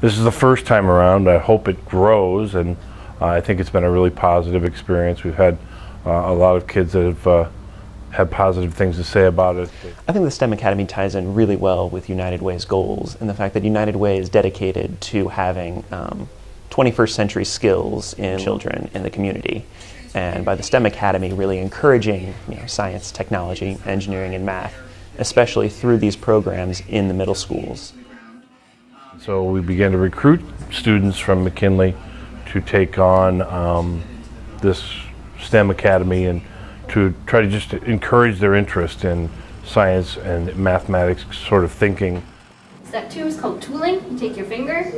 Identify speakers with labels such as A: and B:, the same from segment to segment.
A: this is the first time around. I hope it grows, and uh, I think it's been a really positive experience. We've had uh, a lot of kids that have uh, had positive things to say about it.
B: I think the STEM Academy ties in really well with United Way's goals and the fact that United Way is dedicated to having um, 21st century skills in children in the community. And by the STEM Academy, really encouraging you know, science, technology, engineering, and math, especially through these programs in the middle schools.
A: So we began to recruit students from McKinley to take on um, this STEM Academy and to try to just encourage their interest in science and mathematics sort of thinking.
C: Step two is called tooling. You take your finger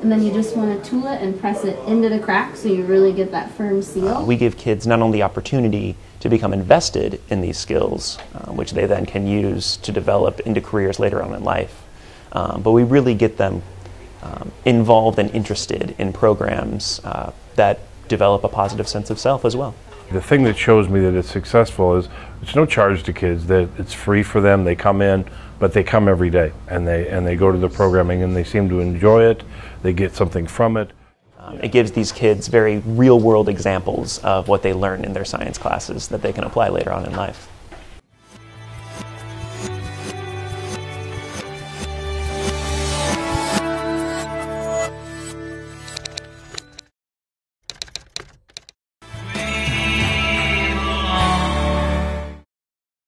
C: and then you just want to tool it and press it into the crack so you really get that firm seal.
B: Uh, we give kids not only the opportunity to become invested in these skills, uh, which they then can use to develop into careers later on in life, um, but we really get them um, involved and interested in programs uh, that develop a positive sense of self as well.
A: The thing that shows me that it's successful is it's no charge to kids. That it's free for them. They come in, but they come every day, and they and they go to the programming, and they seem to enjoy it. They get something from it.
B: Um, it gives these kids very real world examples of what they learn in their science classes that they can apply later on in life.